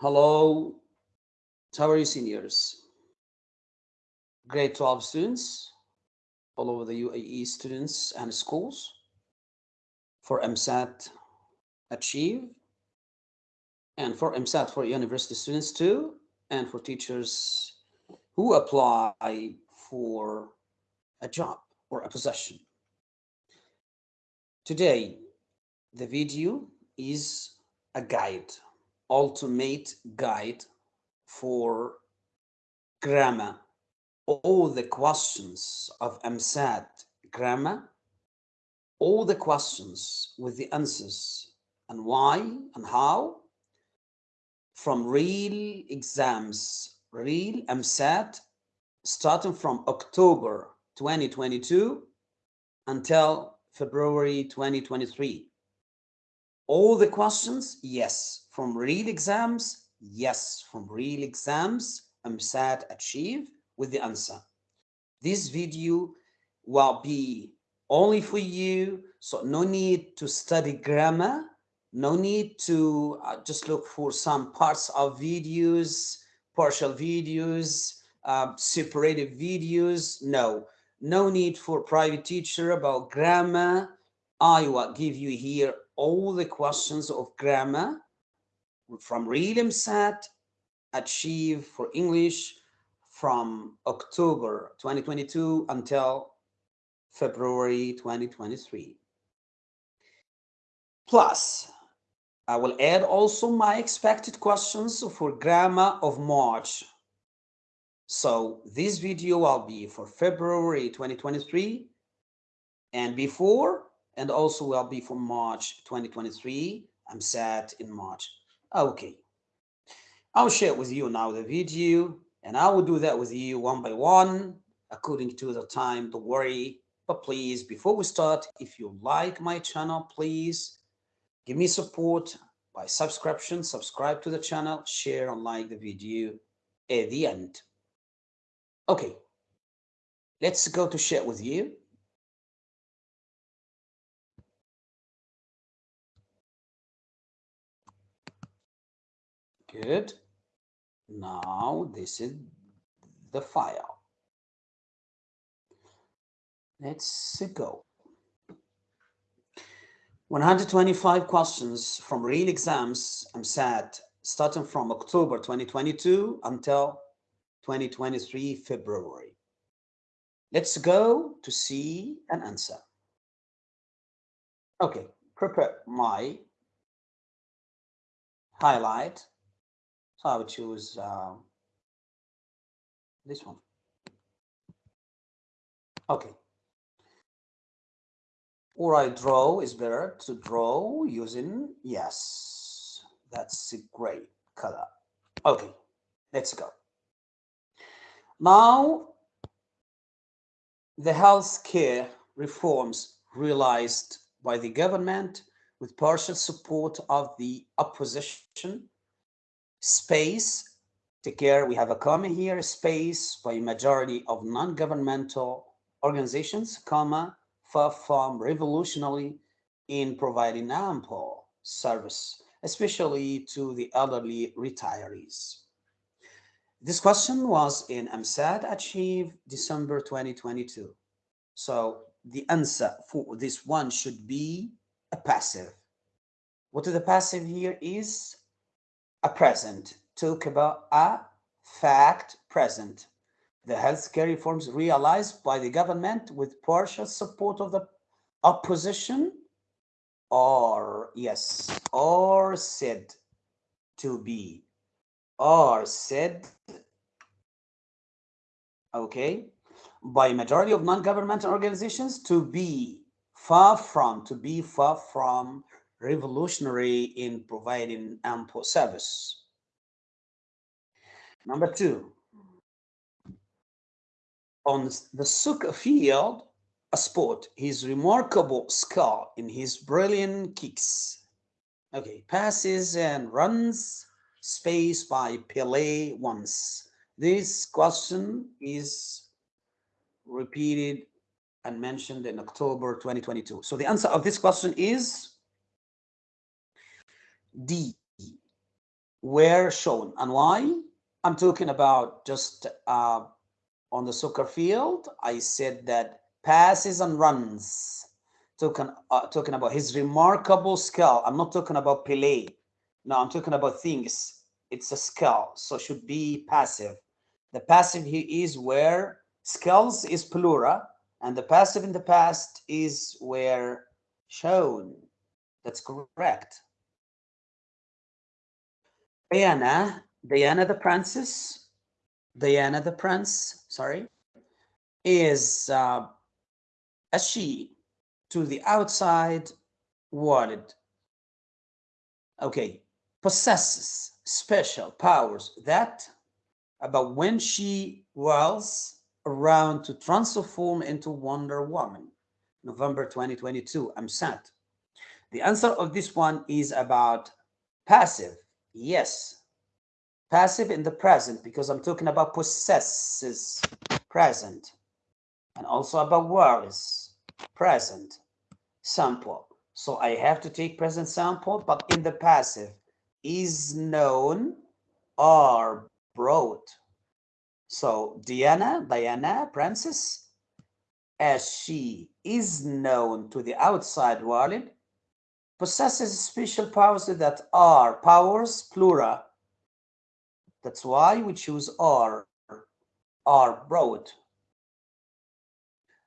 Hello, you seniors? Grade 12 students, all over the UAE students and schools for EmSAT Achieve and for EmSAT for university students too and for teachers who apply for a job or a position. Today, the video is a guide, ultimate guide for grammar. All the questions of EmSAT grammar, all the questions with the answers and why and how from real exams, real EmSAT, starting from October 2022 until February 2023. All the questions, yes. From real exams, yes. From real exams, EmSAT achieve with the answer. This video will be only for you, so no need to study grammar, no need to uh, just look for some parts of videos, partial videos, uh, separated videos. No, no need for private teacher about grammar. I will give you here all the questions of grammar from real EmSAT, achieve for English from October 2022 until February 2023. Plus, I will add also my expected questions for grammar of March. So this video will be for February 2023 and before, and also will be for March 2023. EmSAT in March. Okay. I'll share with you now the video and I will do that with you one by one according to the time. Don't worry. But please, before we start, if you like my channel, please Give me support by subscription, subscribe to the channel, share and like the video at the end. Okay, let's go to share with you. Good. Now this is the file. Let's go. 125 questions from real exams EmSAT starting from October 2022 until 2023 February. Let's go to see an answer. Okay, prepare my highlight. So I would choose uh, this one. Okay, or I draw is better to draw using, yes, that's a great color. Okay, let's go. Now, the healthcare reforms realized by the government with partial support of the opposition, space, take care, we have a comma here, space by majority of non-governmental organizations, comma, far from revolutionary in providing ample service, especially to the elderly retirees. This question was in EmSAT Achieve December 2022. So the answer for this one should be a passive. What is the passive here is a present. Talk about a fact present. The healthcare reforms realized by the government with partial support of the opposition? Or yes or said to be? Or said okay by majority of non-governmental organizations to be far from to be far from revolutionary in providing ample service number two on the soccer field, a sport, his remarkable skill in his brilliant kicks. Okay, passes and runs space by Pele once. This question is repeated and mentioned in October 2022. So the answer of this question is D. were shown. And why? I'm talking about just uh, on the soccer field. I said that passes and runs. Talking, uh, talking about his remarkable skill. I'm not talking about Pele. No, I'm talking about things. It's a skill, so should be passive. The passive here is where skills is plural, and the passive in the past is where shown. That's correct. Diana, Diana the princess, Diana the prince, sorry, is uh, a she to the outside world. Okay, possesses special powers that about when she was around to transform into Wonder Woman. November 2022, EmSAT. The answer of this one is about passive. Yes, passive in the present because I'm talking about possesses present and also about words present sample. So I have to take present sample, but in the passive is known or brought. So Diana, Diana, princess, as she is known to the outside world, possesses special powers that are powers plural. That's why we choose are, are broad.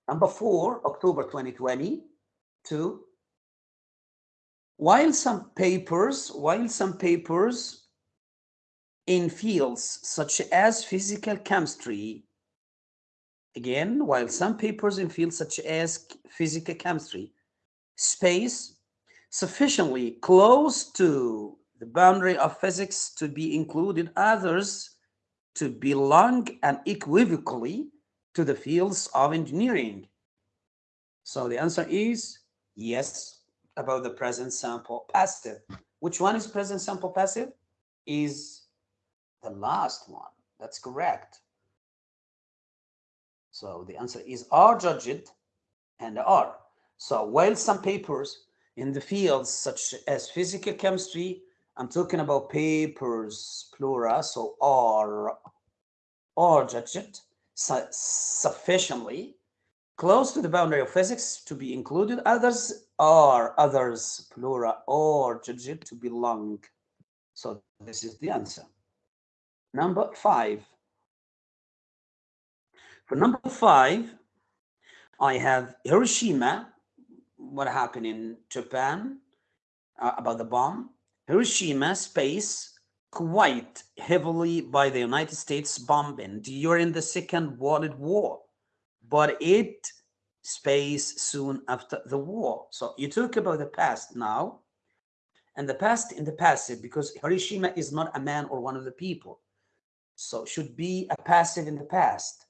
Number four, October 2022. While some papers, while some papers in fields such as physical chemistry, again, while some papers in fields such as physical chemistry, space sufficiently close to the boundary of physics to be included, others to belong unequivocally to the fields of engineering. So the answer is yes about the present sample passive. Which one is present sample passive? Is the last one. That's correct. So the answer is are judged and are. So while some papers in the fields such as physical chemistry, I'm talking about papers, plural, so are, are judged su sufficiently close to the boundary of physics to be included. Others are, others, plural, or judged to belong. So this is the answer. Number five. For number five, I have Hiroshima what happened in Japan uh, about the bomb. Hiroshima space quite heavily by the United States bombing during the Second World War, but it space soon after the war. So you talk about the past now, and the past in the passive because Hiroshima is not a man or one of the people. So should be a passive in the past.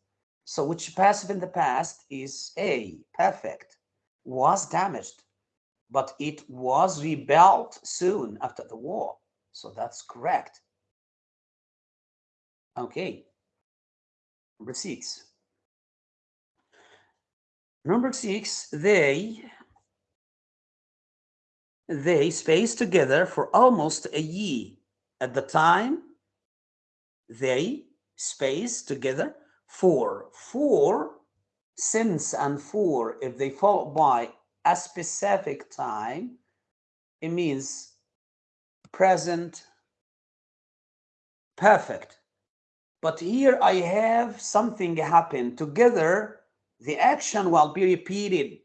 So which passive in the past is A, perfect was damaged, but it was rebuilt soon after the war. So that's correct. Okay. Number six. Number six, they they spaced together for almost a year. At the time, they spaced together for four since and for, if they follow by a specific time, it means present perfect. But here I have something happen together. The action will be repeated.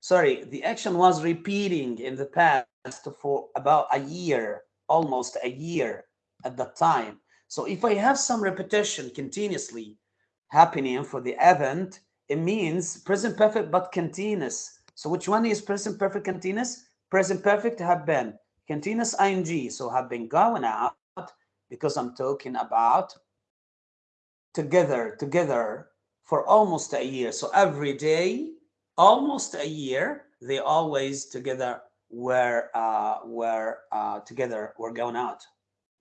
Sorry, the action was repeating in the past for about a year, almost a year at that time. So if I have some repetition continuously happening for the event, it means present perfect but continuous. So which one is present perfect continuous? Present perfect have been continuous ing. So have been going out because I'm talking about together, together for almost a year. So every day, almost a year, they always together were uh, were uh, together were going out.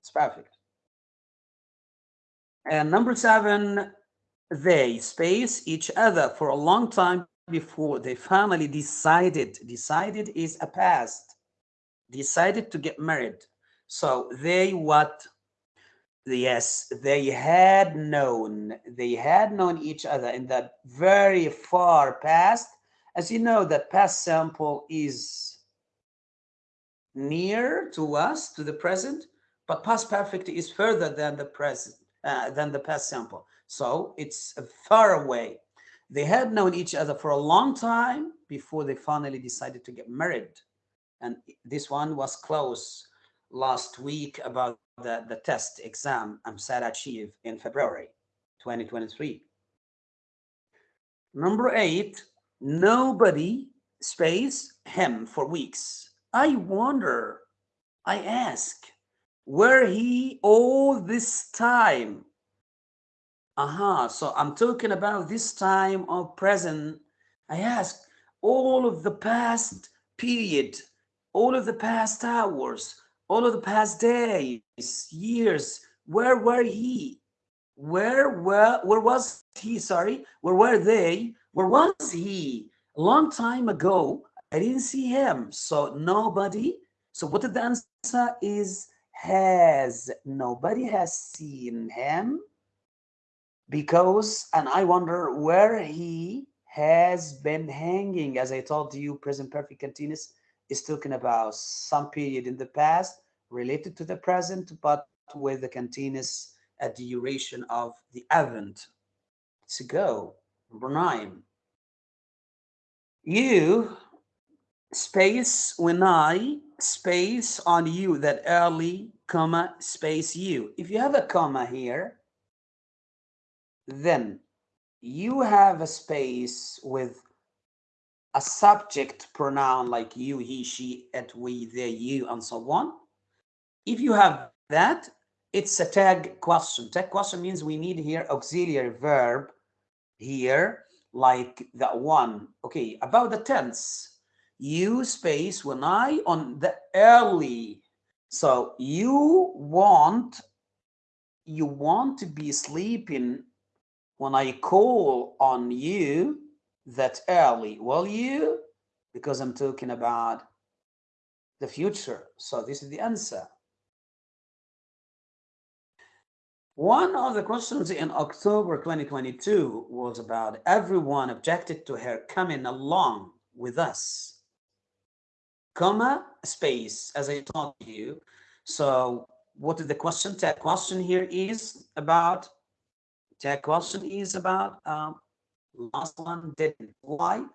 It's perfect. And number seven, they space each other for a long time before they finally decided decided is a past decided to get married so they what Yes, they had known, they had known each other in the very far past. As you know, the past sample is near to us, to the present, but past perfect is further than the present, uh, than the past simple. So it's far away. They had known each other for a long time before they finally decided to get married. And this one was close last week about the, the test exam um, EmSAT Achieve in February 2023. Number eight, nobody space him for weeks. I wonder, I ask, where he all this time? Aha, so I'm talking about this time of present. I ask all of the past period, all of the past hours, all of the past days, years, where were he? Where were, where was he? Sorry, where were they? Where was he? A long time ago, I didn't see him. So nobody. So what the answer is has nobody has seen him because and I wonder where he has been hanging. As I told you, present perfect continuous is talking about some period in the past related to the present, but with the continuous a duration of the event. To go, number nine. You space when I space on you that early comma space you. If you have a comma here, then you have a space with a subject pronoun like you, he, she, it, we, they, you, and so on. If you have that, it's a tag question. Tag question means we need here auxiliary verb here, like that one. Okay, about the tense. You space when I on the early. So you want you want to be sleeping when I call on you that early. Will you? Because I'm talking about the future. So this is the answer. One of the questions in October 2022 was about everyone objected to her coming along with us. Comma, space, as I told you. So what is the question? Tag question here is about, tag question is about, um, last one didn't. Why?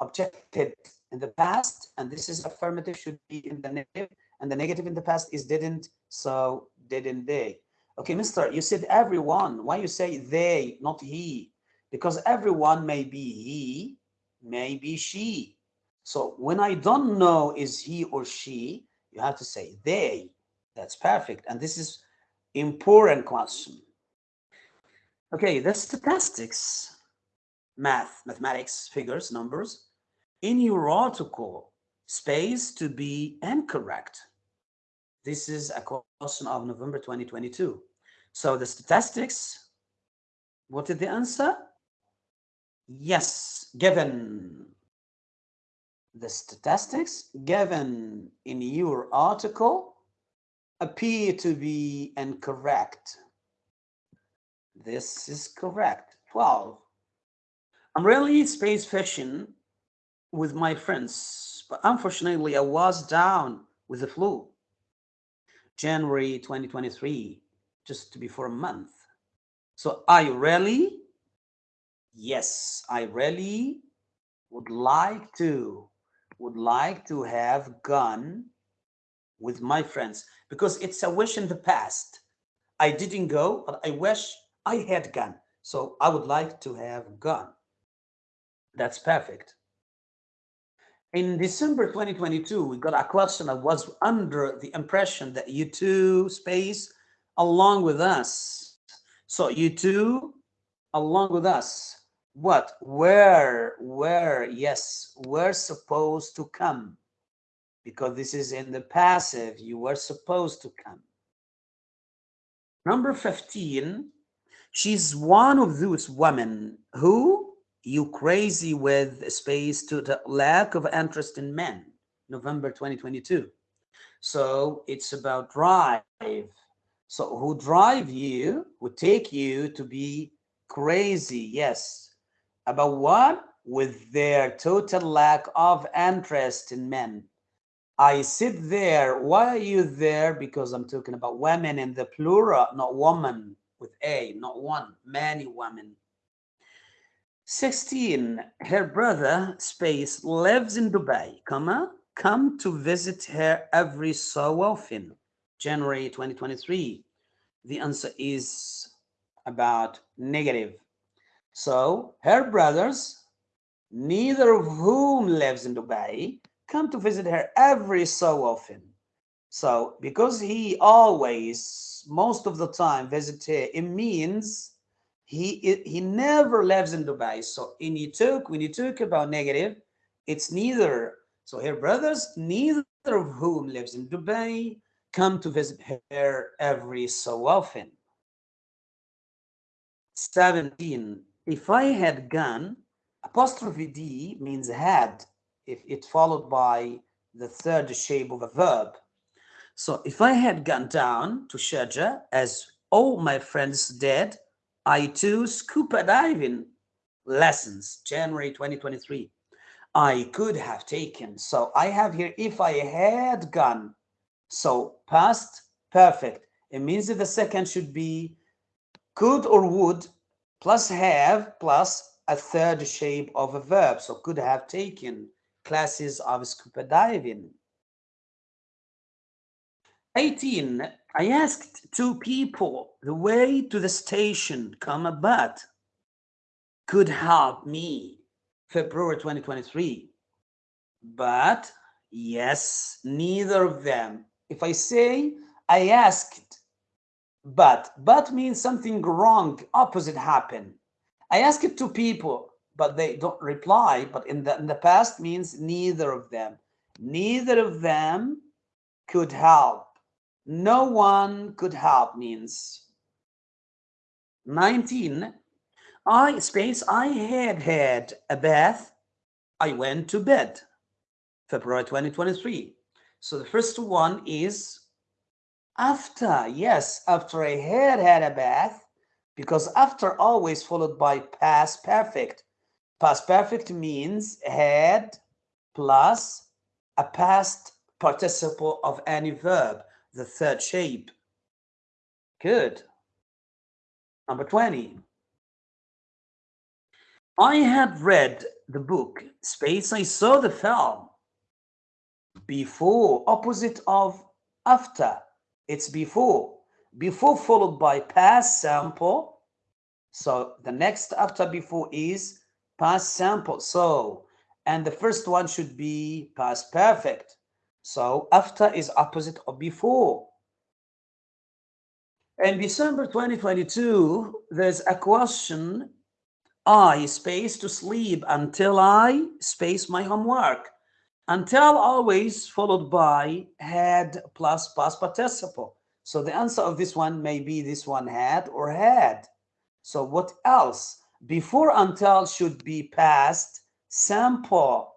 Objected in the past, and this is affirmative, should be in the negative, and the negative in the past is didn't, so didn't they. Okay, mister, you said everyone. Why you say they, not he? Because everyone may be he, may be she. So when I don't know is he or she, you have to say they. That's perfect. And this is important question. Okay, the statistics, math, mathematics, figures, numbers, in your article, space to be incorrect. This is a question of November 2022. So the statistics, what is the answer? Yes, given. The statistics given in your article appear to be incorrect. This is correct. 12. I'm really space fishing with my friends, but unfortunately I was down with the flu. January 2023, just to before a month. So I really, yes, I really would like to, would like to have gone with my friends because it's a wish in the past. I didn't go, but I wish I had gone. So I would like to have gone. That's perfect in December 2022, we got a question that was under the impression that you two space along with us. So you two along with us. What? Where? Where? Yes, we're supposed to come. Because this is in the passive, you were supposed to come. Number 15, she's one of those women who you crazy with space to the lack of interest in men november 2022 so it's about drive So who drive you, who take you to be crazy, yes. About what? With their total lack of interest in men. I sit there. Why are you there? Because I'm talking about women in the plural, not woman with A, not one, many women. 16. Her brother, space, lives in Dubai, comma, come to visit her every so often. January 2023. The answer is about negative. So her brothers, neither of whom lives in Dubai, come to visit her every so often. So because he always, most of the time, visit her, it means he he never lives in Dubai. So in you talk when you talk about negative, it's neither. So her brothers, neither of whom lives in Dubai, come to visit her every so often. 17. If I had gone, apostrophe D means had if it followed by the third shape of a verb. So if I had gone down to Sharjah, as all my friends did, I too scuba diving lessons, January 2023. I could have taken. So I have here, if I had gone. So past perfect. It means that the second should be could or would plus have plus a third shape of a verb. So could have taken classes of scuba diving. 18. I asked two people the way to the station, comma, but could help me. February 2023. But yes, neither of them. If I say I asked, but, but means something wrong, opposite happened. I asked two people, but they don't reply. But in the in the past means neither of them. Neither of them could help. No one could help means 19. I space I had had a bath. I went to bed. February 2023. So the first one is after. Yes, after I had had a bath because after always followed by past perfect. Past perfect means had plus a past participle of any verb, the third shape. Good. Number 20. I had read the book Space. I saw the film before, opposite of after. It's before. Before followed by past sample. So the next after before is past sample. So, and the first one should be past perfect. So after is opposite of before. In December 2022, there's a question, I space to sleep until I space my homework. Until always followed by had plus past participle. So the answer of this one may be this one had or had. So what else? Before until should be past sample.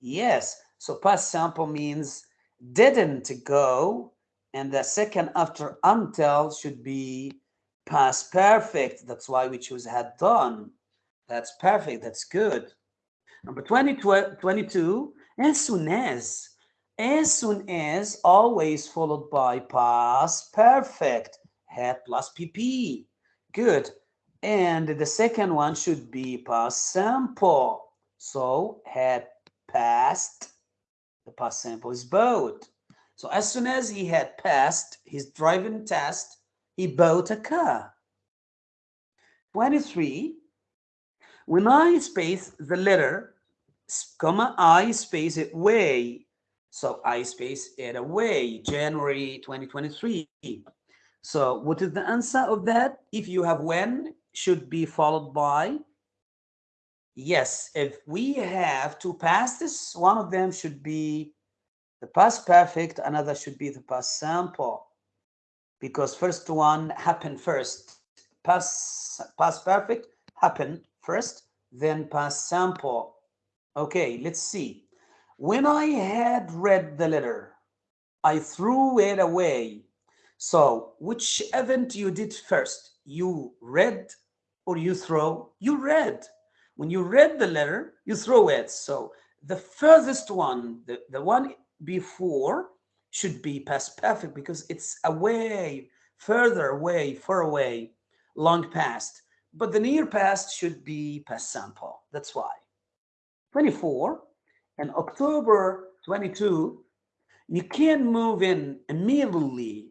Yes, so past sample means didn't go. And the second after until should be past perfect. That's why we choose had done. That's perfect. That's good. Number 20, 22, as soon as. As soon as always followed by past perfect. Had plus PP. Good. And the second one should be past simple. So had passed, the past simple is bought. So as soon as he had passed his driving test, he bought a car. 23, when I space the letter, comma, I space it way. So I space it away, January 2023. So what is the answer of that? If you have when, should be followed by yes if we have two pasts one of them should be the past perfect another should be the past simple because first one happened first past past perfect happened first then past simple okay let's see when i had read the letter i threw it away So which event you did first? You read or you throw? You read. When you read the letter, you throw it. So the furthest one, the, the one before should be past perfect because it's away, further away, far away, long past. But the near past should be past simple. That's why. 24 and October 22, you can't move in immediately.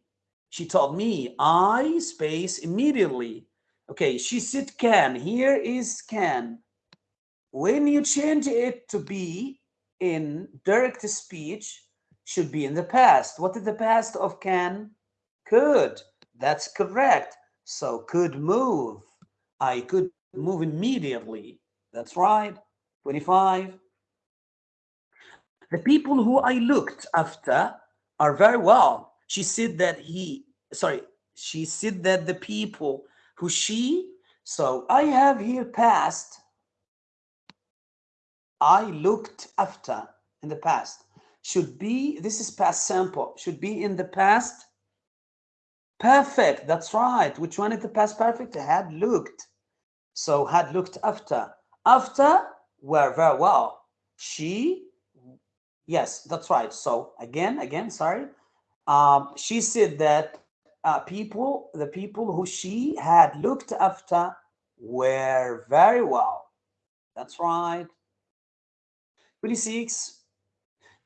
She told me, I space immediately. Okay, she said can. Here is can. When you change it to be in direct speech, should be in the past. What is the past of can? Could. That's correct. So could move. I could move immediately. That's right. 25. The people who I looked after are very well. She said that he, sorry, she said that the people who she, so I have here past, I looked after in the past, should be, this is past simple, should be in the past perfect. That's right. Which one is the past perfect? Had looked. So had looked after. After were very well. She Yes, that's right. So again, again, sorry. Um, she said that uh, people, the people who she had looked after were very well. That's right. 26.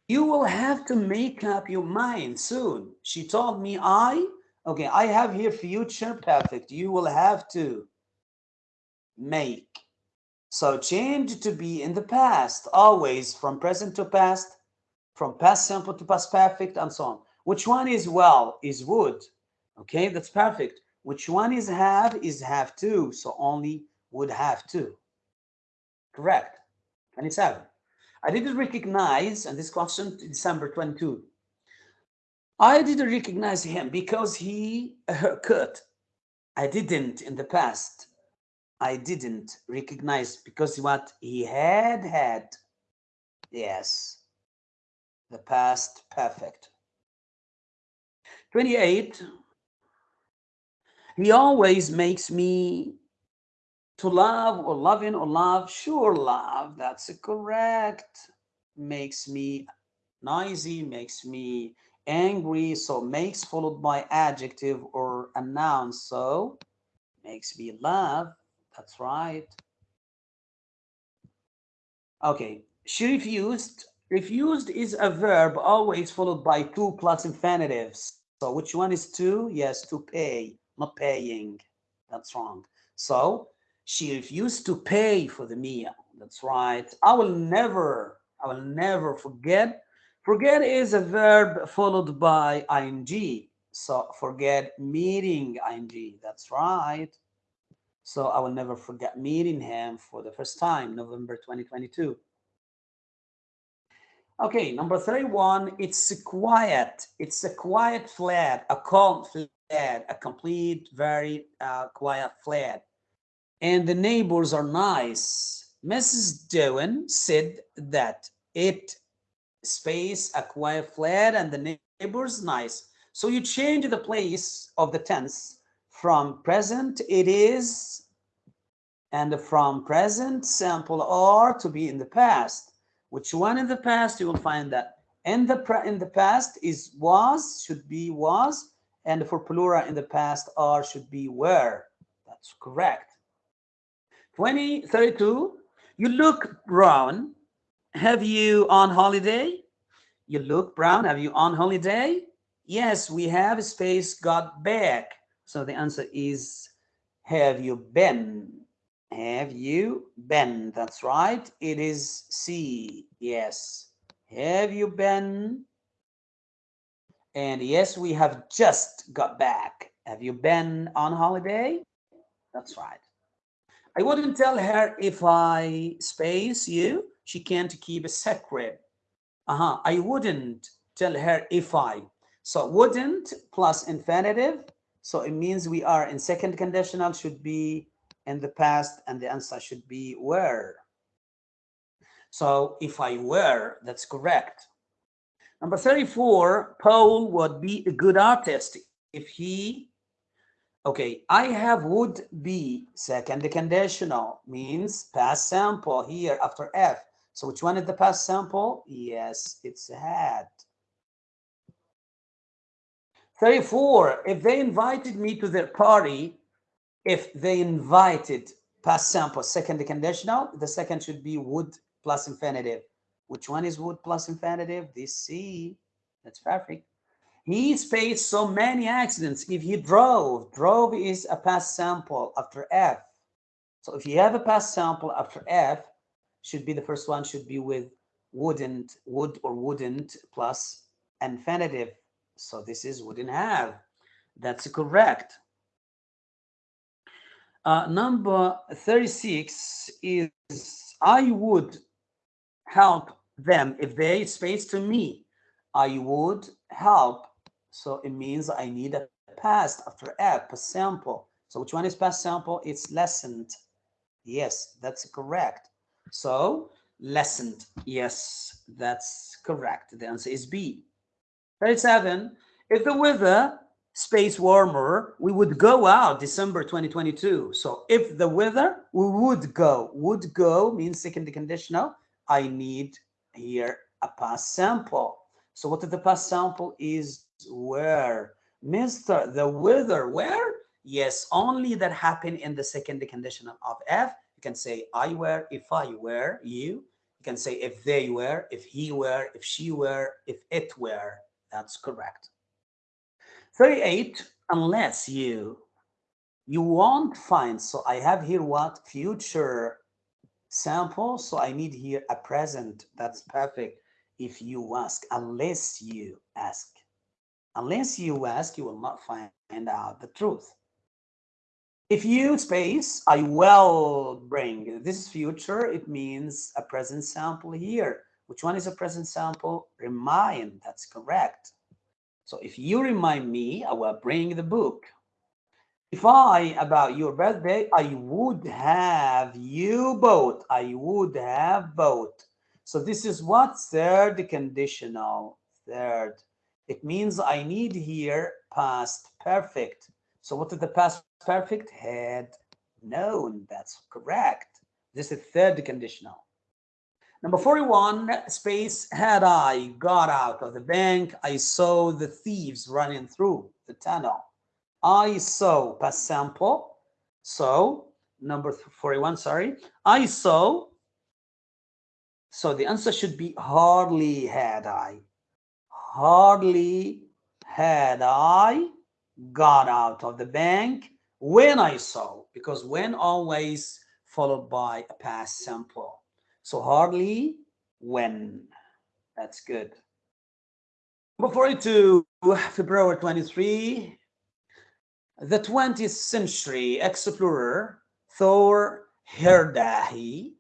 You will have to make up your mind soon. She told me I, okay, I have here future perfect. You will have to make. So change to be in the past, always from present to past from past simple to past perfect and so on. Which one is well is would. Okay, that's perfect. Which one is have is have to. So only would have to. Correct. 27. I didn't recognize, and this question, December 22. I didn't recognize him because he haircut. I didn't in the past. I didn't recognize because what he had had. Yes the past perfect. 28, he always makes me to love or loving or love, sure love, that's correct. Makes me noisy, makes me angry, so makes followed by adjective or a noun, so makes me love, that's right. Okay, she refused Refused is a verb always followed by two plus infinitives. So which one is two Yes, to pay, not paying. That's wrong. So she refused to pay for the meal. That's right. I will never, I will never forget. Forget is a verb followed by ing. So forget meeting ing. That's right. So I will never forget meeting him for the first time, November 2022. Okay, number 31, it's quiet. It's a quiet flat, a calm flat, a complete, very uh, quiet flat. And the neighbors are nice. Mrs. Dewan said that it space, a quiet flat, and the neighbors nice. So you change the place of the tense from present, it is, and from present sample are to be in the past which one in the past you will find that in the in the past is was should be was and for plural in the past are should be were that's correct 20 32 you look brown have you on holiday you look brown have you on holiday yes we have space got back so the answer is have you been have you been? That's right. It is C. Yes. Have you been? And yes, we have just got back. Have you been on holiday? That's right. I wouldn't tell her if I space you. She can't keep a secret. Uh-huh. I wouldn't tell her if I. So wouldn't plus infinitive. So it means we are in second conditional should be in the past and the answer should be were. So if I were, that's correct. Number 34, Paul would be a good artist if he okay i have would be second conditional means past sample here after f. So which one is the past sample? yes it's had. 34 if they invited me to their party if they invited past sample, second conditional the second should be would plus infinitive. Which one is would plus infinitive? This c. That's perfect He's faced so many accidents. If he drove, drove is a past sample after F. So if you have a past sample after F, should be the first one should be with wouldn't, would or wouldn't plus infinitive. So this is wouldn't have. That's correct. Uh, number 36 is I would help them if they space to me. I would help so it means I need a past after F, past simple. So which one is past sample? It's lessened. Yes, that's correct. So lessened. Yes, that's correct. The answer is B. 37. If the weather space warmer, we would go out December 2022. So if the weather, we would go. Would go means second conditional. I need here a past sample. So what is the past sample is where Mr. The weather where? Yes, only that happened in the second conditional of F. You can say I were, if I were, you. You can say if they were, if he were, if she were, if it were. That's correct. 38, unless you, you won't find. So I have here what? Future sample. So I need here a present. That's perfect. If you ask, unless you ask. Unless you ask, you will not find out the truth. If you space, I will bring, this is future, it means a present sample here. Which one is a present sample? Remind, that's correct. So if you remind me, I will bring the book. If I, about your birthday, I would have you bought, I would have bought. So this is what? Third conditional, third it means I need here past perfect. So what is the past perfect? Had known. That's correct. This is third conditional. Number 41, space, had I got out of the bank, I saw the thieves running through the tunnel. I saw past sample. So number 41, sorry. I saw. So the answer should be hardly had I hardly had I got out of the bank when I saw, because when always followed by a past simple. So hardly when. That's good. Number 42, February 23, the 20th century explorer Thor Heyerdahl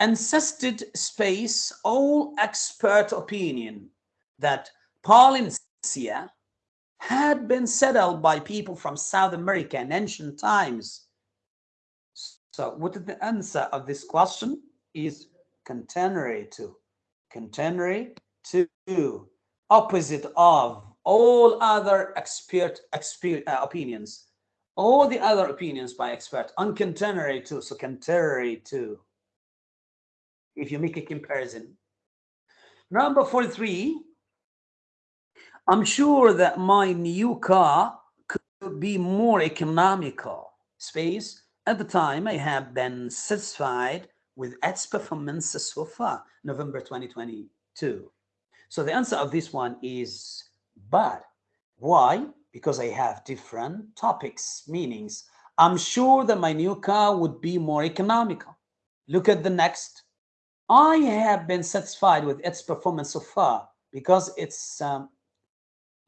insisted space all expert opinion that Polynesia had been settled by people from South America in ancient times. So what is the answer of this question is contemporary to. Contemporary to opposite of all other expert, expert uh, opinions. All the other opinions by expert, uncontemporary to, so contemporary to. If you make a comparison. Number 43, I'm sure that my new car could be more economical. Space, at the time, I have been satisfied with its performance so far, November 2022. So the answer of this one is but. Why? Because I have different topics, meanings. I'm sure that my new car would be more economical. Look at the next. I have been satisfied with its performance so far because it's um,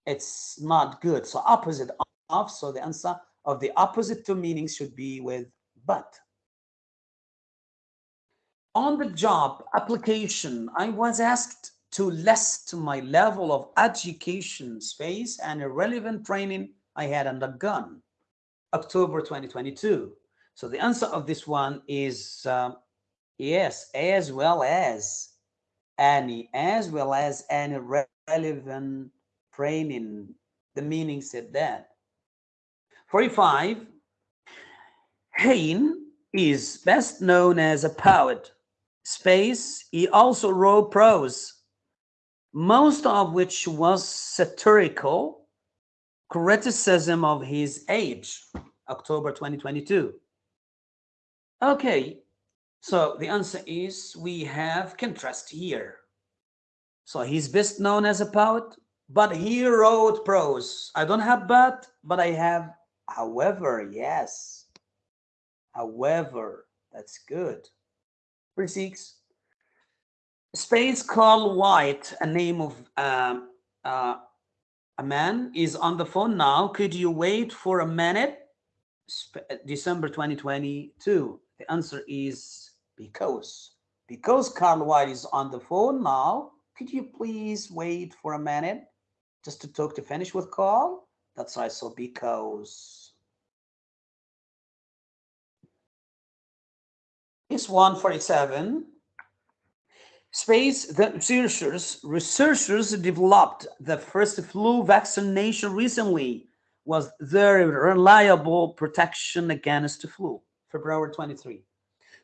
it's not good. So opposite of, so the answer of the opposite two meanings should be with but. On the job application, I was asked to list my level of education space and a relevant training I had undergone. October 2022. So the answer of this one is uh, yes, as well as any, as well as any relevant training, the meaning said that. 45. Heine is best known as a poet. Space, he also wrote prose, most of which was satirical criticism of his age, October 2022. Okay, so the answer is we have contrast here. So he's best known as a poet, but he wrote prose. I don't have but, but I have however, yes. However, that's good. Six. Space Carl White, a name of um, uh, a man, is on the phone now. Could you wait for a minute? Sp December 2022. The answer is because. Because Carl White is on the phone now, could you please wait for a minute just to talk to finish with Carl? That's right, so because. It's 147. Space, the researchers, researchers developed the first flu vaccination recently was very reliable protection against the flu, February 23.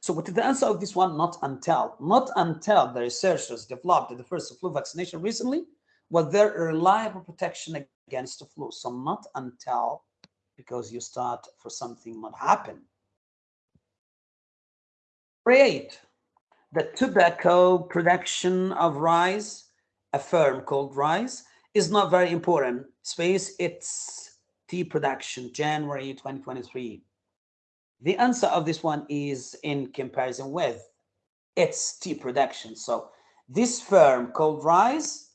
So what is the answer of this one? Not until, not until the researchers developed the first flu vaccination recently was there a reliable protection against the flu. So not until, because you start for something might happen. Create the tobacco production of rice, a firm called rice, is not very important. Space, it's tea production, January 2023. The answer of this one is in comparison with its tea production. So this firm called Rise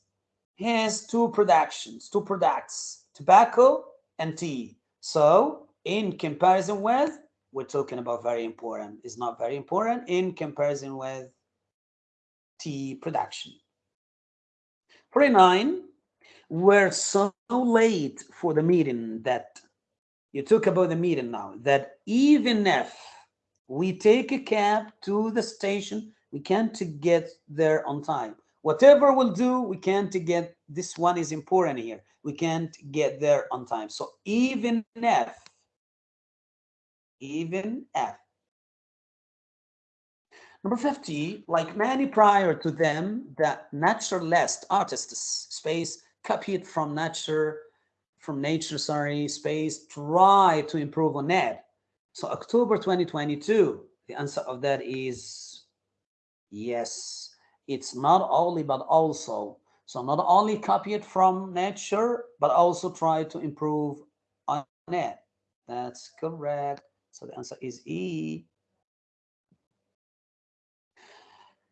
has two productions, two products, tobacco and tea. So in comparison with, we're talking about very important, is not very important in comparison with tea production. 49, we're so late for the meeting that you talk about the meeting now that even if we take a cab to the station we can't get there on time whatever we'll do we can't get this one is important here we can't get there on time so even if even if number 50 like many prior to them the naturalist artists space copied from nature from nature, sorry, space, try to improve on that. So October 2022, the answer of that is yes. It's not only, but also. So not only copy it from nature, but also try to improve on it. That's correct. So the answer is E.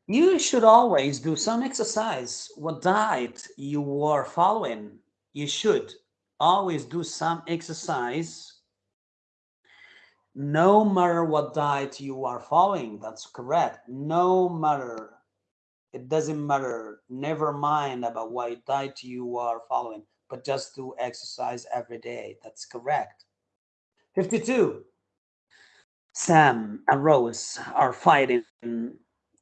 You should always do some exercise. What diet you are following, you should always do some exercise no matter what diet you are following that's correct no matter it doesn't matter. Never mind about what diet you are following but just do exercise every day. That's correct. 52 sam and rose are fighting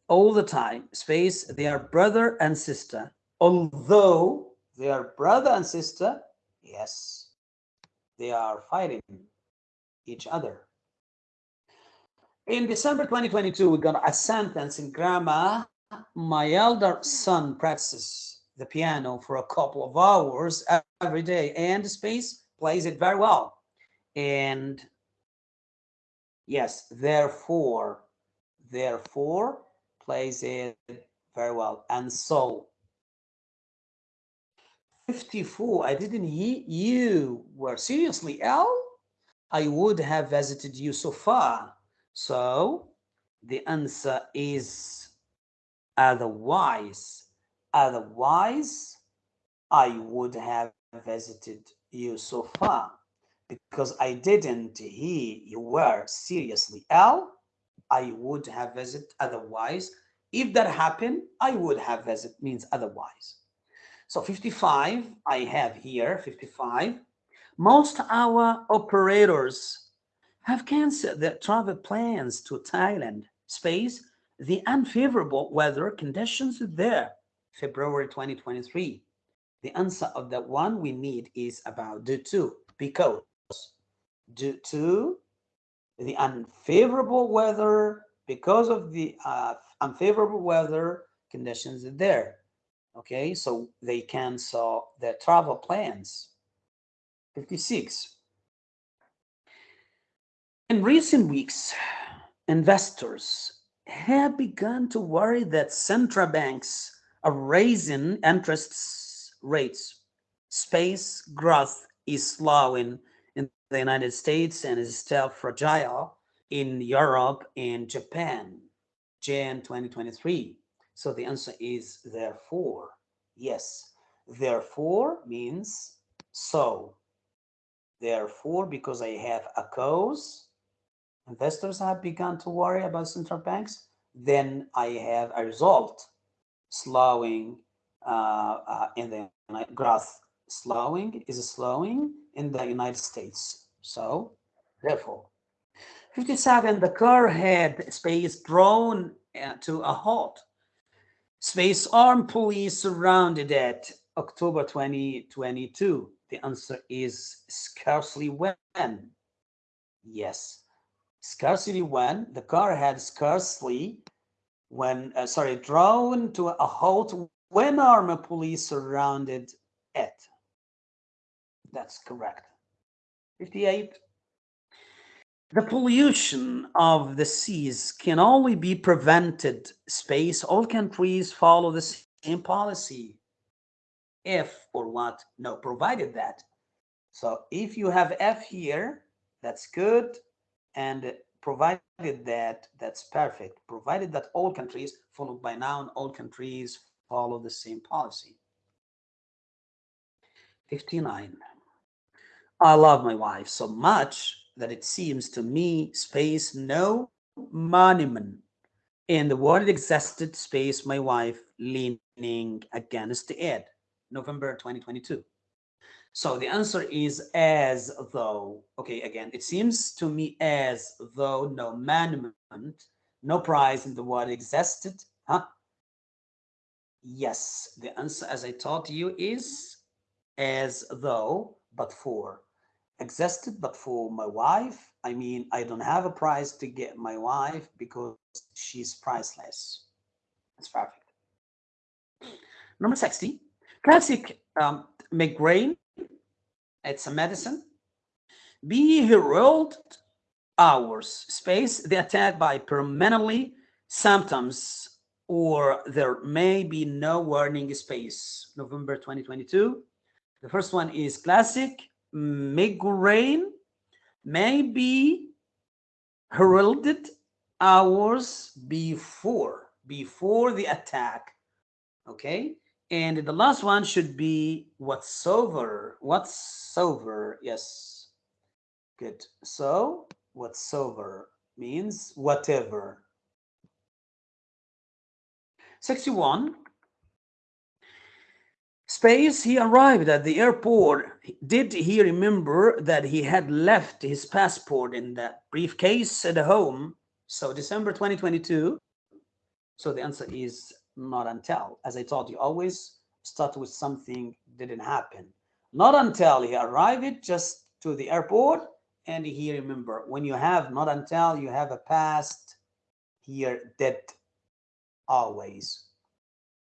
all the time. Space they are brother and sister. Although they are brother and sister Yes, they are fighting each other. In December 2022, we got a sentence in grammar. My elder son practices the piano for a couple of hours every day and space plays it very well. And yes, therefore, therefore plays it very well. And so 54, I didn't hear you were seriously ill. I would have visited you so far. So the answer is otherwise. Otherwise, I would have visited you so far because I didn't hear you were seriously ill. I would have visited otherwise. If that happened, I would have visited means otherwise. So 55, I have here 55. Most our operators have canceled their travel plans to Thailand. Space, the unfavorable weather conditions there, February 2023. The answer of that one we need is about the two, because due to the unfavorable weather because of the uh, unfavorable weather conditions there. Okay, so they cancel their travel plans. 56. In recent weeks, investors have begun to worry that central banks are raising interest rates. Space growth is slowing in the United States and is still fragile in Europe and Japan. Jan 2023. So the answer is therefore. Yes. Therefore means so. Therefore, because I have a cause, investors have begun to worry about central banks, then I have a result slowing uh, uh, in the growth slowing is slowing in the United States. So therefore, 57, the car had space drawn uh, to a halt. Space armed police surrounded it October 2022. The answer is scarcely when. Yes, scarcely when. The car had scarcely when, uh, sorry, drawn to a halt when armed police surrounded it. That's correct. 58. The pollution of the seas can only be prevented. Space, all countries follow the same policy. If or what? No, provided that. So if you have F here, that's good. And provided that, that's perfect. Provided that all countries, followed by noun, all countries follow the same policy. 59. I love my wife so much that it seems to me space no monument in the world existed space my wife leaning against it november 2022 so the answer is as though okay again it seems to me as though no monument no prize in the world existed huh yes the answer as i taught you is as though but for existed, but for my wife, I mean, I don't have a price to get my wife because she's priceless. That's perfect. Number 60, classic um, migraine. It's a medicine. Be heralded hours, space, the attack by permanently symptoms or there may be no warning space. November 2022. The first one is classic migraine may be heralded hours before before the attack okay and the last one should be whatsoever whatsoever yes good so whatsoever means whatever 61 Space, he arrived at the airport. Did he remember that he had left his passport in that briefcase at home? So December 2022. So the answer is not until. As I told you, always start with something didn't happen. Not until he arrived just to the airport and he remember. When you have not until, you have a past here did always.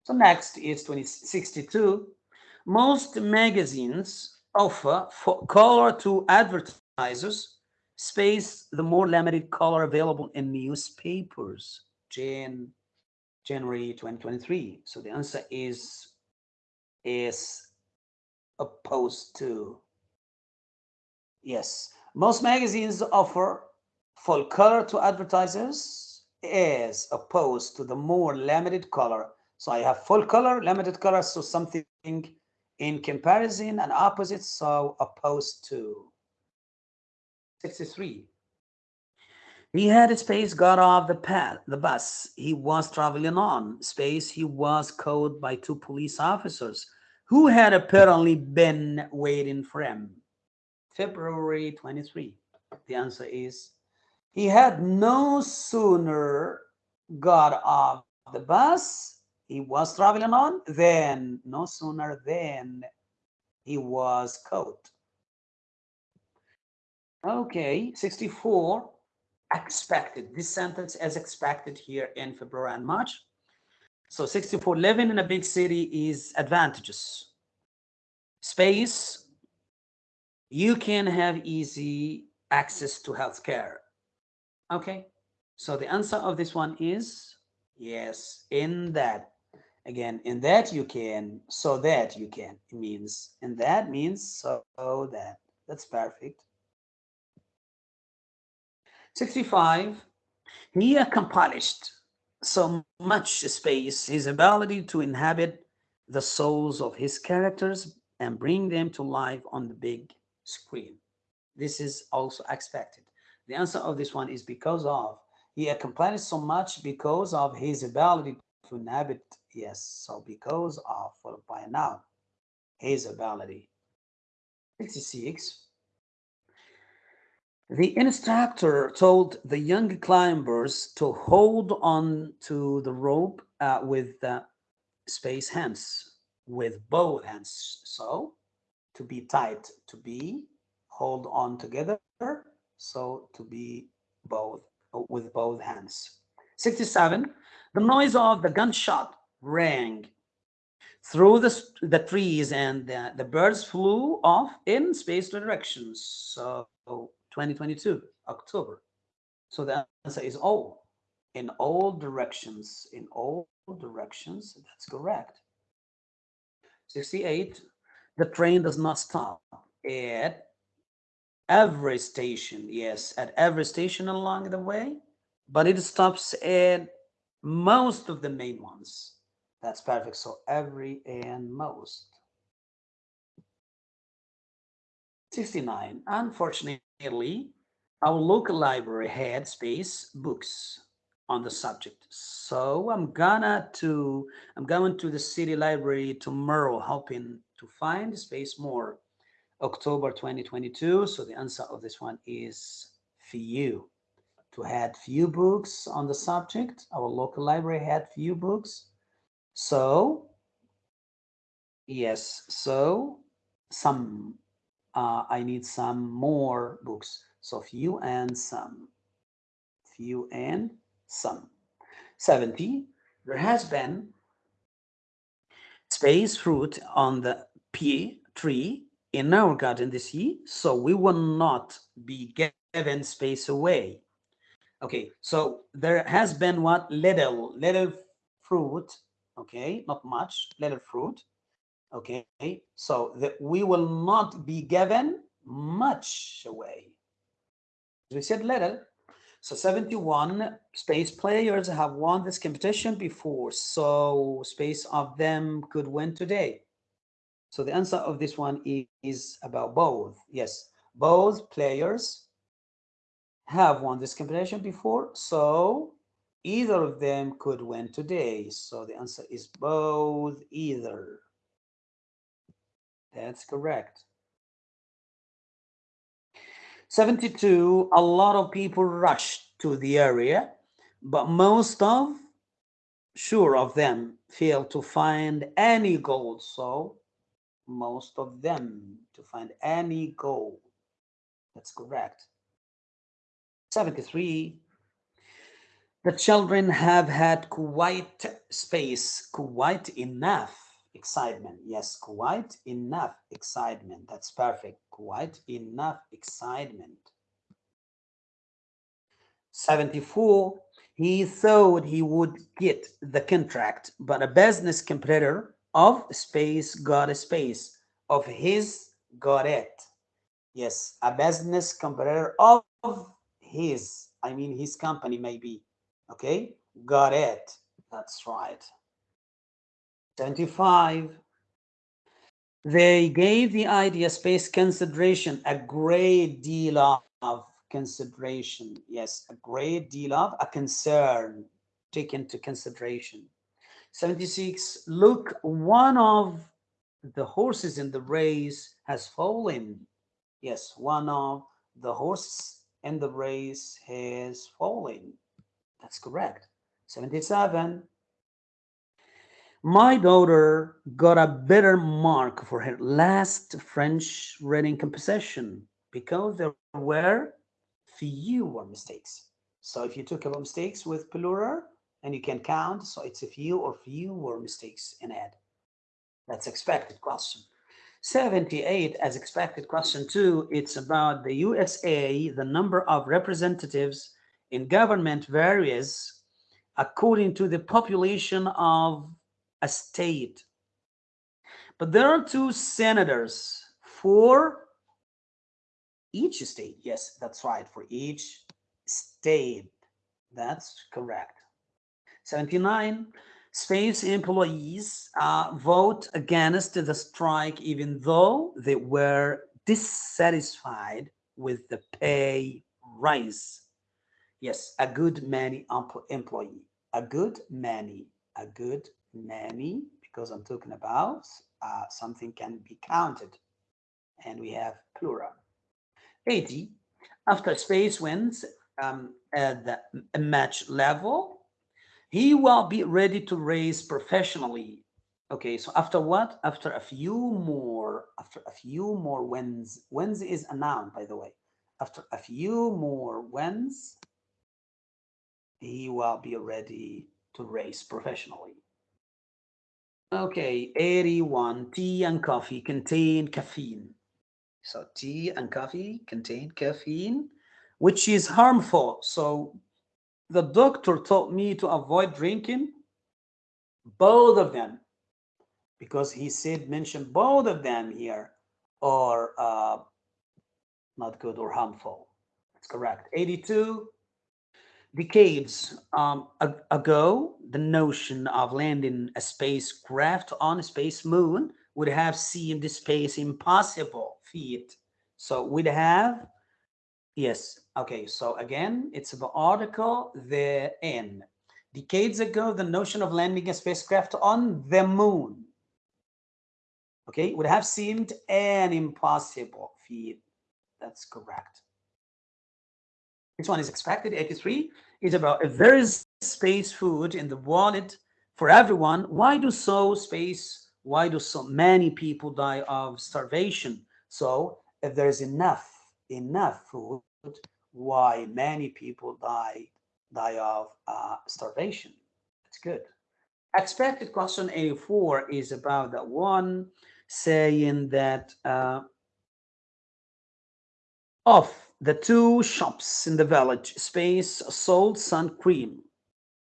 So next is 2062. Most magazines offer for color to advertisers space the more limited color available in newspapers. Jan, January 2023. So the answer is is opposed to. Yes, most magazines offer full color to advertisers as opposed to the more limited color so I have full color, limited color, so something in comparison and opposite, so opposed to. 63. He had space got off the path, the bus he was traveling on. Space he was caught by two police officers who had apparently been waiting for him. February 23. The answer is he had no sooner got off the bus he was traveling on, than no sooner than he was caught. Okay, 64, expected. This sentence as expected here in February and March. So 64, living in a big city is advantages. Space, you can have easy access to healthcare. Okay, so the answer of this one is yes, in that. Again, in that you can, so that you can. It means, in that means so that. That's perfect. 65, he accomplished so much space, his ability to inhabit the souls of his characters and bring them to life on the big screen. This is also expected. The answer of this one is because of. He accomplished so much because of his ability to inhabit. Yes, so because of, followed by noun, his ability. 66. The instructor told the young climbers to hold on to the rope uh, with the space hands, with both hands. So to be tight, to be hold on together. So to be both with both hands. 67. The noise of the gunshot rang through the, the trees and the, the birds flew off in space directions. So 2022, October. So the answer is all. In all directions, in all directions, that's correct. 68, the train does not stop at every station. Yes, at every station along the way, but it stops at most of the main ones. That's perfect. So every and most. 69. Unfortunately, our local library had space books on the subject. So I'm gonna to I'm going to the city library tomorrow, hoping to find space more. October 2022. So the answer of this one is few. To had few books on the subject. Our local library had few books. So yes, so some uh, I need some more books. So few and some. Few and some. 70. There has been space fruit on the pea tree in our garden this year, so we will not be given space away. Okay, so there has been what little, little fruit, okay, not much, little fruit Okay, so that we will not be given much away. We said little. So 71 space players have won this competition before. So space of them could win today. So the answer of this one is about both. Yes, both players have won this competition before. So either of them could win today. So the answer is both either. That's correct. 72, a lot of people rushed to the area, but most of, sure of them, failed to find any gold. So most of them to find any gold. That's correct. 73, the children have had quite space, quite enough excitement. Yes, quite enough excitement. That's perfect. Quite enough excitement. 74, he thought he would get the contract, but a business competitor of space got a space, of his got it. Yes, a business competitor of his, I mean his company maybe, okay, got it. That's right. 75. They gave the idea space consideration a great deal of consideration. Yes, a great deal of a concern taken into consideration. 76. Look, one of the horses in the race has fallen. Yes, one of the horses in the race has fallen. That's correct. 77. My daughter got a better mark for her last French reading composition. because there were fewer mistakes. So if you took about mistakes with plural and you can count, so it's a few or fewer mistakes in it. That's expected question. 78 as expected question two, it's about the USA, the number of representatives in government varies according to the population of a state. But there are two senators for each state. Yes, that's right, for each state. That's correct. 79, space employees uh, vote against the strike even though they were dissatisfied with the pay rise. Yes, a good many employee, a good many, a good many, because I'm talking about uh, something can be counted and we have plural. 80, after space wins um, at the match level, he will be ready to race professionally. Okay, so after what? After a few more, after a few more wins, wins is a noun, by the way. After a few more wins, he will be ready to race professionally. Okay, 81, tea and coffee contain caffeine. So tea and coffee contain caffeine, which is harmful. So the doctor told me to avoid drinking both of them because he said mention both of them here are uh, not good or harmful. That's correct. 82, decades um, ago, the notion of landing a spacecraft on a space moon would have seemed space impossible feat. So we'd have, yes, okay, so again, it's the article, the N. Decades ago, the notion of landing a spacecraft on the moon, okay, would have seemed an impossible feat. That's correct. This one is expected. 83 is about if there is space food in the wallet for everyone, why do so space, why do so many people die of starvation? So if there's enough, enough food, why many people die, die of uh, starvation? That's good. Expected question 84 is about that one saying that uh, of the two shops in the village space sold sun cream.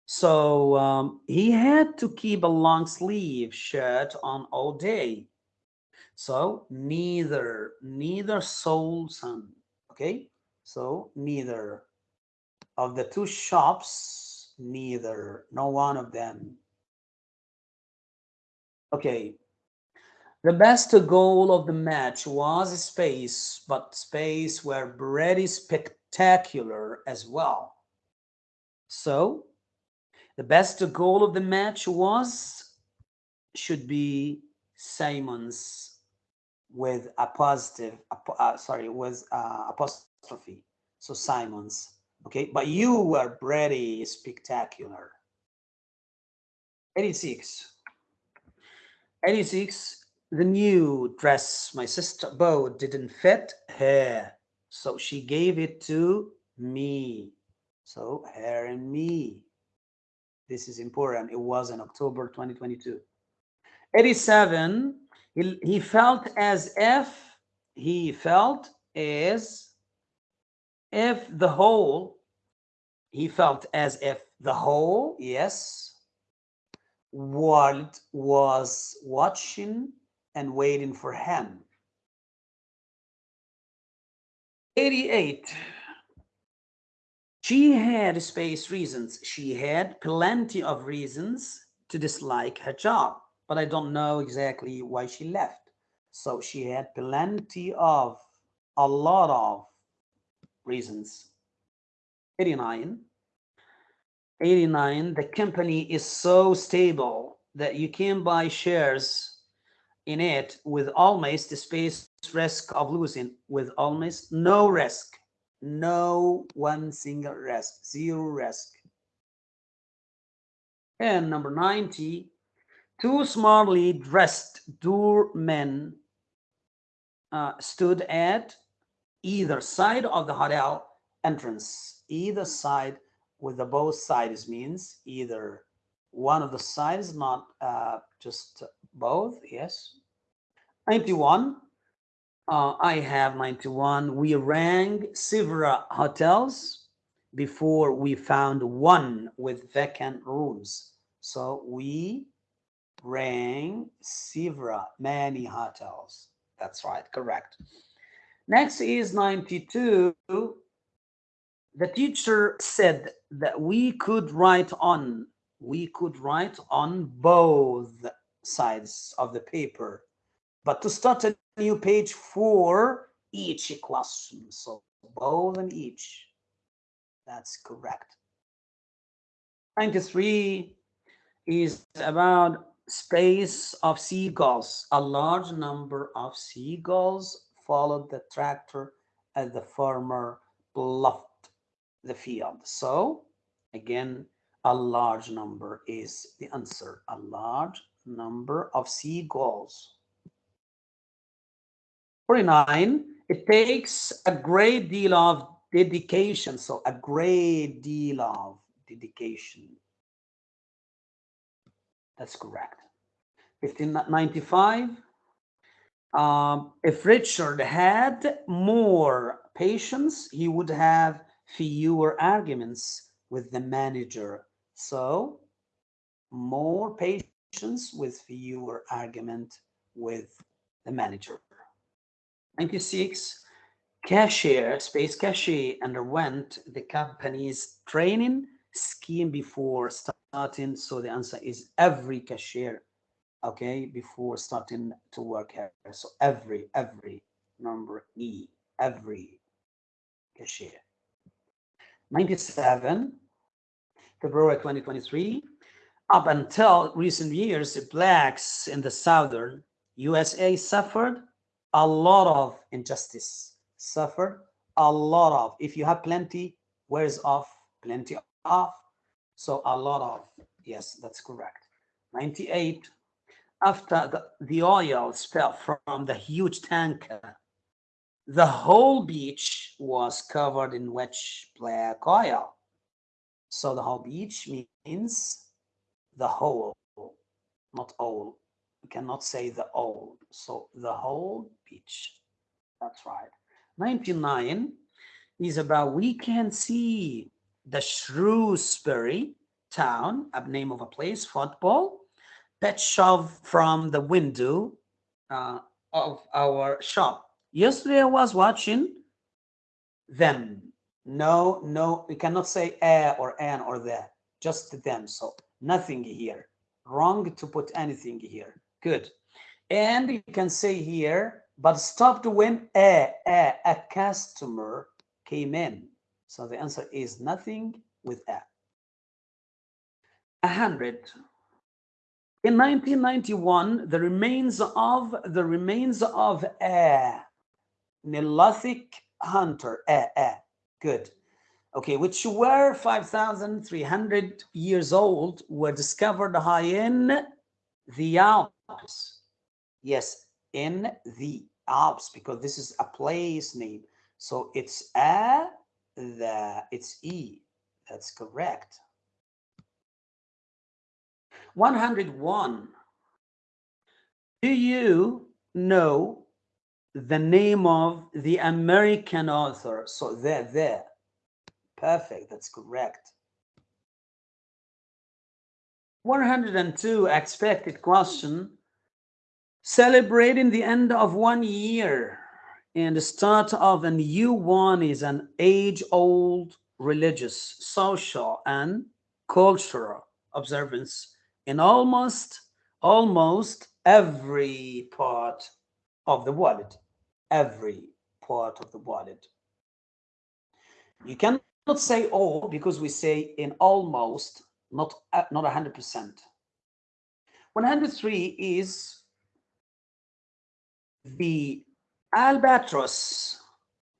So um, he had to keep a long sleeve shirt on all day. So neither neither sold sun okay? So neither of the two shops neither no one of them. Okay the best goal of the match was space, but space were pretty spectacular as well. So the best goal of the match was, should be Simon's with a positive, uh, sorry, with uh, apostrophe. So Simon's, okay? But you were pretty spectacular. 86. 86 the new dress my sister bought didn't fit her so she gave it to me. So her and me. This is important. It was in october 2022 87 he, he felt as if he felt as if the whole he felt as if the whole yes world was watching and waiting for him. 88. She had space reasons. She had plenty of reasons to dislike her job, but I don't know exactly why she left. So she had plenty of, a lot of reasons. 89. 89, the company is so stable that you can buy shares in it with almost the space risk of losing with almost no risk no one single risk zero risk and number 90 two smartly dressed doormen uh, stood at either side of the hotel entrance. Either side with the both sides means either one of the sides, not uh, just both. Yes. 91. Uh, I have 91. We rang several hotels before we found one with vacant rooms. So we rang several, many hotels. That's right, correct. Next is 92. The teacher said that we could write on, we could write on both sides of the paper, but to start a new page for each question. So both and each. That's correct. 93 is about space of seagulls. A large number of seagulls followed the tractor as the farmer bluffed the field. So again, a large number is the answer. A large number of seagulls. 49, it takes a great deal of dedication. So a great deal of dedication. That's correct. 1595, um, if Richard had more patience, he would have fewer arguments with the manager. So more patience with fewer argument with the manager. 96, cashier, space cashier underwent the company's training scheme before starting. So the answer is every cashier okay, before starting to work here. So every, every number E, every cashier. 97, February 2023, up until recent years, blacks in the southern USA suffered a lot of injustice, suffered a lot of, if you have plenty, where's off, plenty of, so a lot of, yes, that's correct. 98, after the, the oil spill from the huge tanker, the whole beach was covered in wet black oil. So the whole beach means the whole, not all. You cannot say the all. So the whole beach. That's right. 99 is about we can see the Shrewsbury town, a name of a place, football, pet shove from the window uh, of our shop. Yesterday I was watching them. No, no, we cannot say a or an or the, just them. So nothing here. Wrong to put anything here. Good. And you can say here, but stopped when a, a, a customer came in. So the answer is nothing with a. A hundred. In 1991, the remains of the remains of a Neolithic hunter, a, a, good, okay, which were 5,300 years old, were discovered high in the Alps. Yes, in the Alps, because this is a place name. So it's a, the, it's e. That's correct. 101. Do you know the name of the American author? So there, there. Perfect, that's correct. 102 expected question. Celebrating the end of one year and the start of a new one is an age-old religious, social, and cultural observance in almost almost every part of the wallet every part of the wallet you cannot say all because we say in almost not uh, not 100 percent 103 is the albatross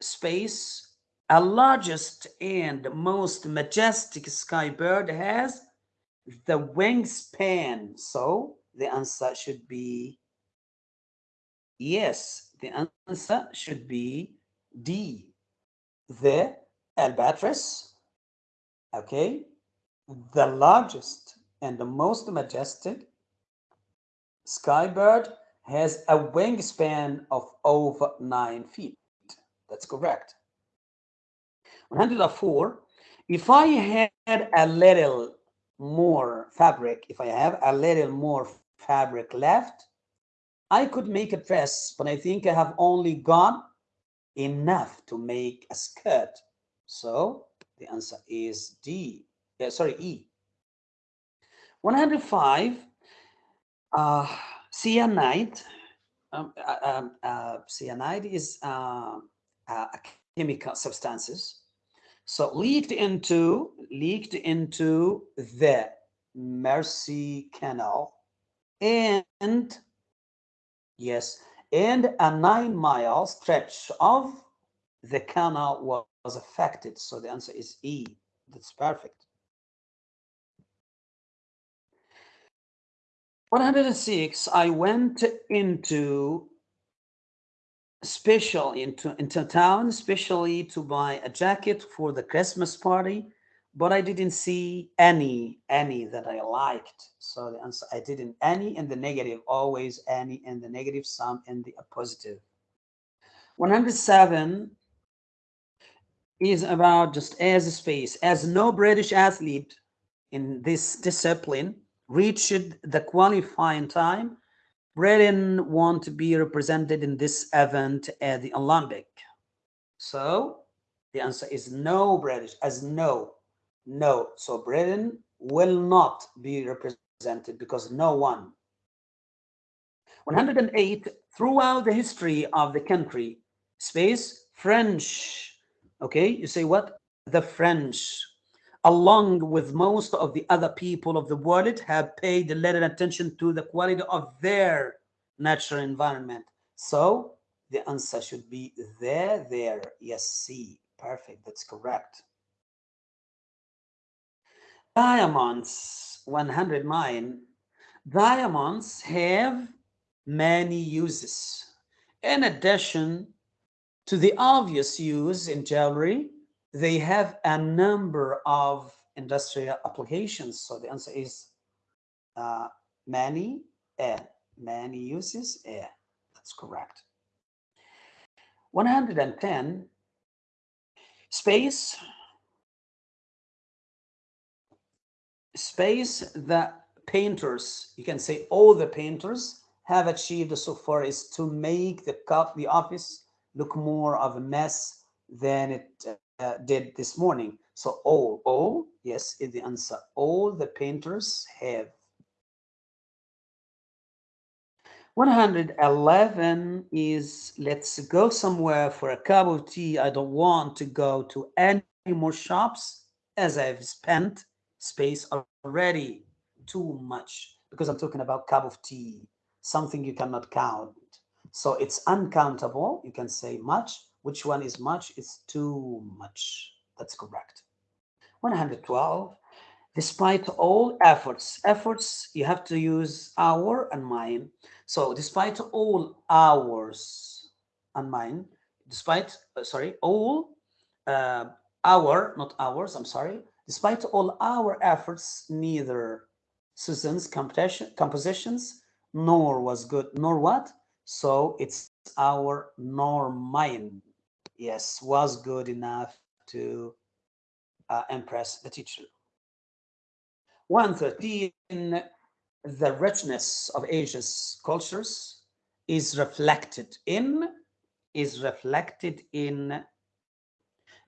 space a largest and most majestic sky bird has the wingspan. So the answer should be yes. The answer should be D, the albatross, okay, the largest and the most majestic skybird has a wingspan of over nine feet. That's correct. 104, if I had a little more fabric, if I have a little more fabric left, I could make a dress, but I think I have only got enough to make a skirt. So the answer is D, uh, sorry, E. 105, uh, cyanide. Um, uh, um, uh, cyanide is uh, uh, chemical substances. So leaked into leaked into the Mersey Canal, and yes, and a nine mile stretch of the canal was affected. So the answer is E. That's perfect. 106, I went into special into into town, especially to buy a jacket for the Christmas party, but I didn't see any any that I liked. So the answer I didn't any in the negative, always any in the negative, some in the positive. 107 is about just as a space, as no British athlete in this discipline reached the qualifying time Britain want to be represented in this event at the Olympic. So the answer is no British as no, no. So Britain will not be represented because no one. 108 throughout the history of the country space French. Okay, you say what? The French along with most of the other people of the world, have paid a little attention to the quality of their natural environment. So the answer should be there, there. Yes, C. Perfect. That's correct. Diamonds, 109. Diamonds have many uses. In addition to the obvious use in jewelry, they have a number of industrial applications. So the answer is uh, many, eh, many uses, eh, that's correct. 110, space, space that painters, you can say all the painters have achieved so far is to make the, the office look more of a mess than it uh, did this morning. So all, all, yes, is the answer. All the painters have. 111 is let's go somewhere for a cup of tea. I don't want to go to any more shops as I've spent space already too much because I'm talking about cup of tea, something you cannot count. So it's uncountable. You can say much, which one is much? It's too much. That's correct. 112. Despite all efforts, efforts, you have to use our and mine. So despite all ours and mine, despite, uh, sorry, all uh, our, not ours, I'm sorry, despite all our efforts, neither Susan's compositions nor was good, nor what? So it's our norm mine yes, was good enough to uh, impress the teacher. 113, the richness of Asia's cultures is reflected in, is reflected in,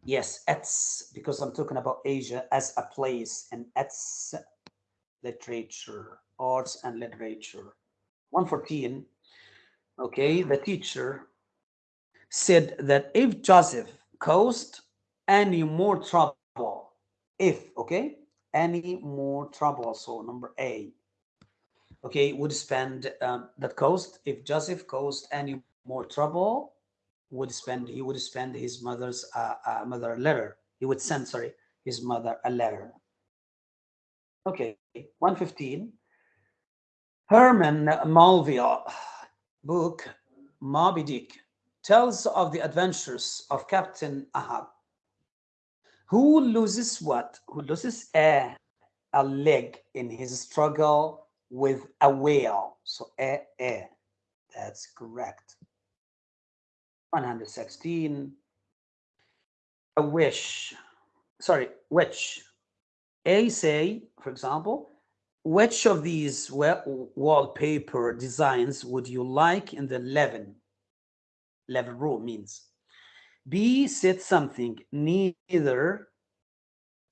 yes, its, because I'm talking about Asia as a place and its literature, arts and literature. 114, okay, the teacher said that if Joseph caused any more trouble, if, okay, any more trouble, so number A, okay, would spend um, that cost, if Joseph caused any more trouble, would spend, he would spend his mother's, uh, uh, mother a letter. He would send, sorry, his mother a letter. Okay, 115. Herman Melville book, Moby Dick tells of the adventures of Captain Ahab, who loses what? Who loses a, a leg in his struggle with a whale. So, a, a. That's correct. 116. A wish. Sorry, which? A say, for example, which of these wallpaper designs would you like in the 11 level rule means. B said something. Neither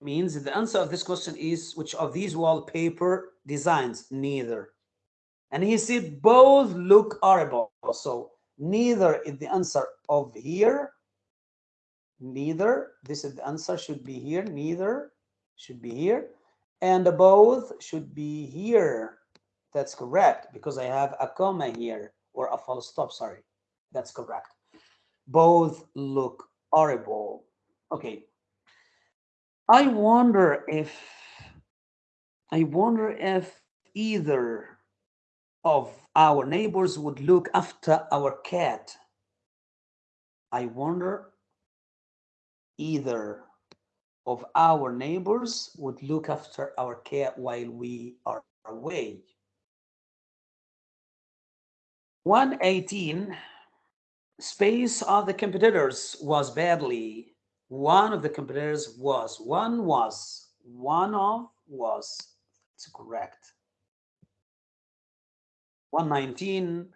means. The answer of this question is which of these wallpaper designs? Neither. And he said both look horrible. So neither is the answer of here. Neither. This is the answer should be here. Neither should be here and both should be here. That's correct because i have a comma here or a full stop sorry. That's correct. Both look horrible. Okay. I wonder if i wonder if either of our neighbors would look after our cat. I wonder either of our neighbors would look after our cat while we are away. 118 space of the competitors was badly. One of the competitors was one was one of was. It's correct. 119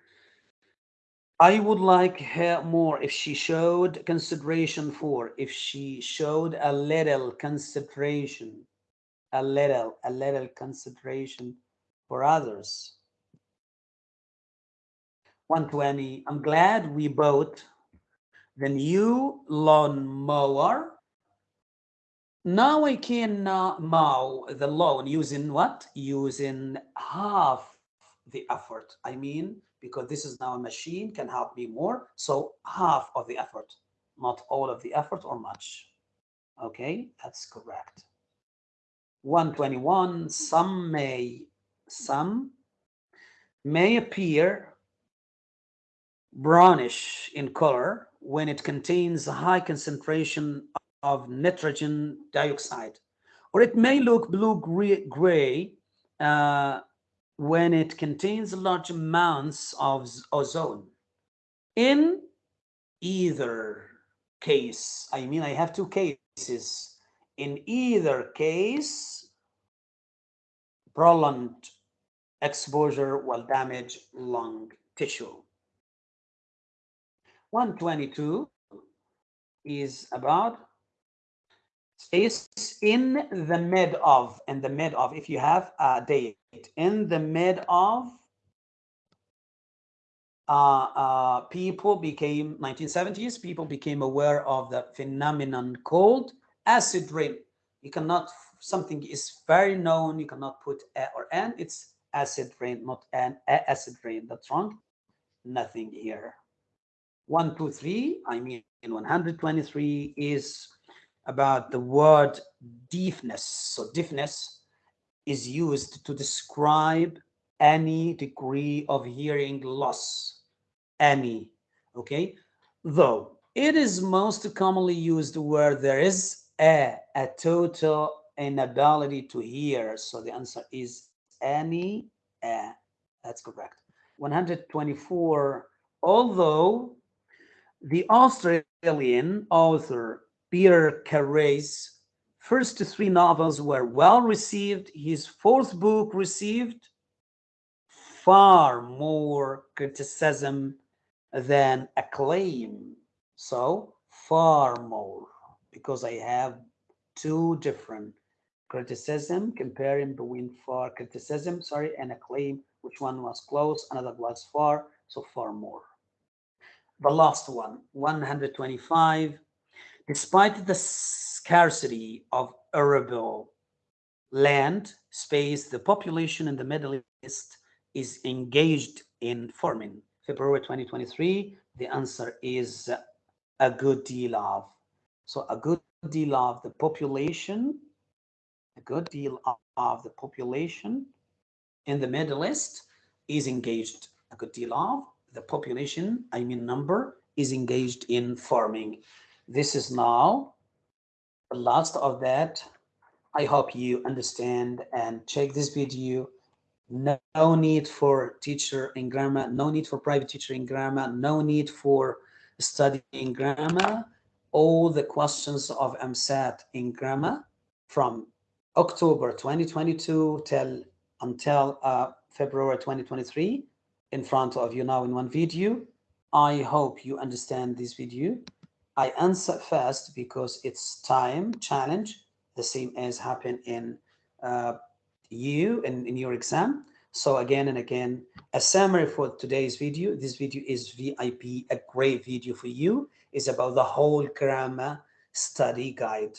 I would like her more if she showed consideration for, if she showed a little consideration, a little, a little consideration for others. 120, I'm glad we bought the new lawn mower. Now I can uh, mow the lawn using what? Using half the effort. I mean, because this is now a machine can help me more. So half of the effort, not all of the effort or much. Okay, that's correct. 121, some may, some may appear brownish in color when it contains a high concentration of nitrogen dioxide, or it may look blue gray, gray uh, when it contains large amounts of ozone. In either case, I mean, I have two cases. In either case, prolonged exposure will damage lung tissue. 122 is about space in the mid of, in the mid of, if you have a date, in the mid of, uh, uh, people became, 1970s, people became aware of the phenomenon called acid rain. You cannot, something is very known, you cannot put a or an, it's acid rain, not an acid rain, that's wrong. Nothing here. One, two, three, I mean, 123 is about the word deafness. So deafness is used to describe any degree of hearing loss, any, okay? Though it is most commonly used where there is a, a total inability to hear. So the answer is any, a. That's correct. 124, although the Australian author Peter Carey's first three novels were well received. His fourth book received far more criticism than acclaim. So far more, because I have two different criticism, comparing between far criticism, sorry, and acclaim, which one was close, another was far, so far more. The last one, 125, Despite the scarcity of arable land space, the population in the Middle East is engaged in farming. February 2023, the answer is a good deal of. So a good deal of the population, a good deal of the population in the Middle East is engaged. A good deal of the population, I mean number, is engaged in farming. This is now the last of that. I hope you understand and check this video. No, no need for teacher in grammar, no need for private teacher in grammar, no need for studying grammar. All the questions of EmSAT in grammar from October 2022 till until uh, February 2023 in front of you now in one video. I hope you understand this video. I answer first because it's time challenge, the same as happened in uh, you in, in your exam. So again and again, a summary for today's video. This video is VIP, a great video for you. is about the whole grammar study guide.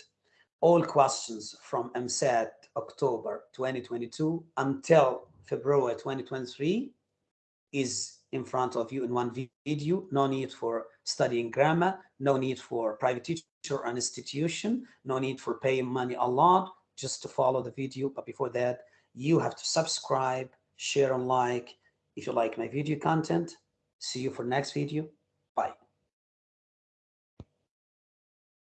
All questions from EmSAT October 2022 until February 2023 is in front of you in one video. No need for studying grammar, no need for private teacher or an institution, no need for paying money a lot just to follow the video. But before that, you have to subscribe, share and like if you like my video content. See you for next video. Bye.